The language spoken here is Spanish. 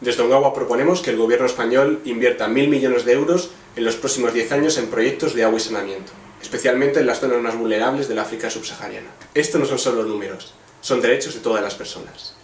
Desde Ongawa proponemos que el gobierno español invierta mil millones de euros en los próximos 10 años en proyectos de agua y saneamiento, especialmente en las zonas más vulnerables del África subsahariana. Esto no son solo números, son derechos de todas las personas.